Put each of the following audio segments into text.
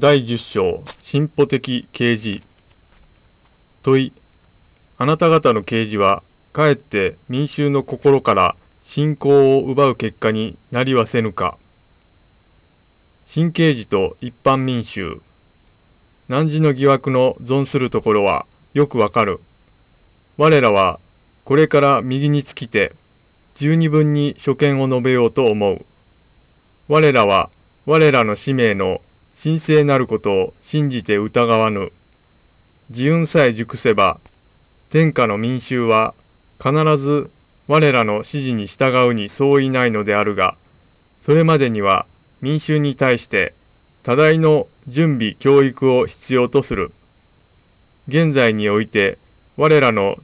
第10章進歩的啓示。問いあなた方の啓示はかえって民衆の心から信仰を奪う結果になりはせぬか。新啓示と一般民衆。汝の疑惑の存するところはよくわかる。我らはこれから右に尽きて十二分に所見を述べようと思う。我らは我らの使命の神聖なることを信じて疑わぬ。自運さえ熟せば、天下の民衆は必ず我らの指示に従うに相違ないのであるが、それまでには民衆に対して多大の準備教育を必要とする。現在において我らの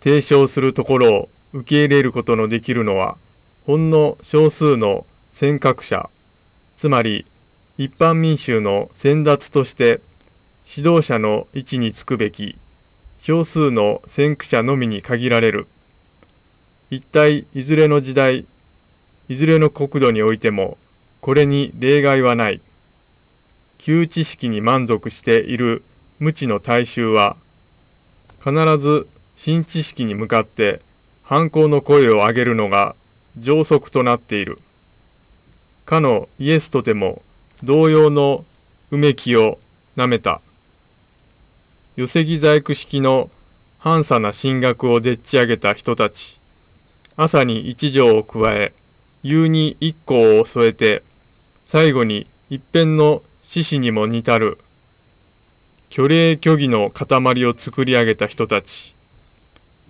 提唱するところを受け入れることのできるのは、ほんの少数の尖閣者、つまり一般民衆の先達として指導者の位置につくべき少数の先駆者のみに限られる。一体いずれの時代、いずれの国土においてもこれに例外はない。旧知識に満足している無知の大衆は必ず新知識に向かって反抗の声を上げるのが常則となっている。かのイエスとても同様のうめきをなめた。寄木細工式の半さな進学をでっち上げた人たち。朝に一条を加え、夕に一行を添えて、最後に一辺の獅子にも似たる、虚礼虚偽の塊を作り上げた人たち。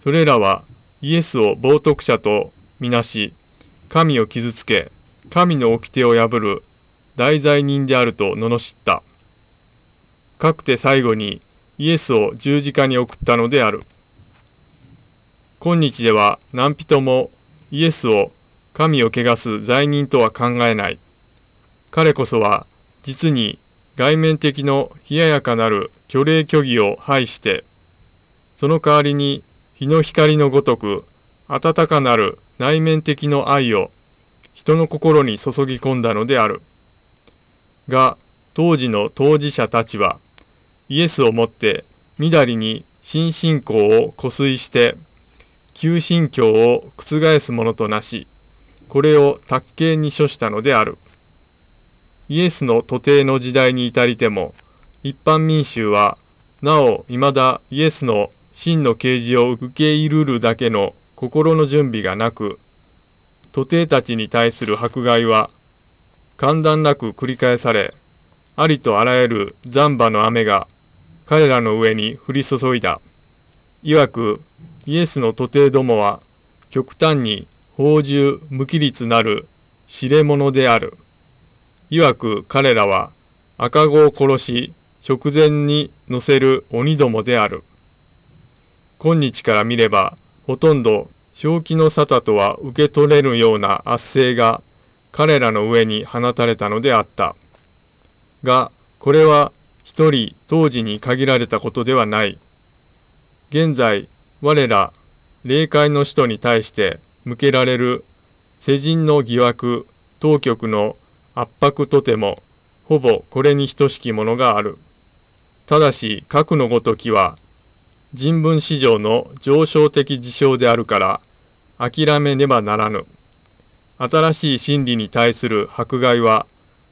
それらはイエスを冒涜者とみなし、神を傷つけ、神の掟を破る大罪人であると罵った。かくて最後にイエスを十字架に送ったのである。今日では何人もイエスを神を汚す罪人とは考えない。彼こそは実に外面的の冷ややかなる虚礼虚偽を排して、その代わりに日の光のごとく温かなる内面的の愛を人の心に注ぎ込んだのである。が当時の当事者たちはイエスをもってみだりに新信仰を固遂して旧信教を覆すものとなしこれを卓形に処したのである。イエスの徒弟の時代に至りても一般民衆はなお未だイエスの真の啓示を受け入るるだけの心の準備がなく徒弟たちに対する迫害は間断なく繰り返され、ありとあらゆる残波の雨が彼らの上に降り注いだ。いわく、イエスの徒弟どもは、極端に宝珠無規律なる知れ者である。いわく彼らは赤子を殺し直前に乗せる鬼どもである。今日から見れば、ほとんど正気の沙汰とは受け取れるような圧政が彼らの上に放たれたのであった。が、これは一人当時に限られたことではない。現在、我ら、霊界の使徒に対して向けられる世人の疑惑、当局の圧迫とても、ほぼこれに等しきものがある。ただし、核のごときは、人文史上の上昇的事象であるから、諦めねばならぬ。新しい真理に対する迫害は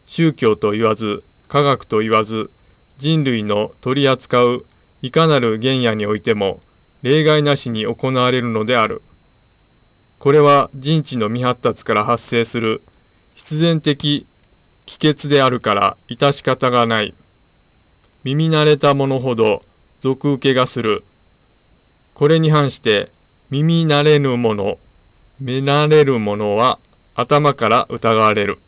宗教と言わず科学と言わず人類の取り扱ういかなる原野においても例外なしに行われるのである。これは人知の未発達から発生する必然的帰結であるから致し方がない。耳慣れた者ほど俗受けがする。これに反して耳慣れぬ者、目慣れる者は頭から疑われる。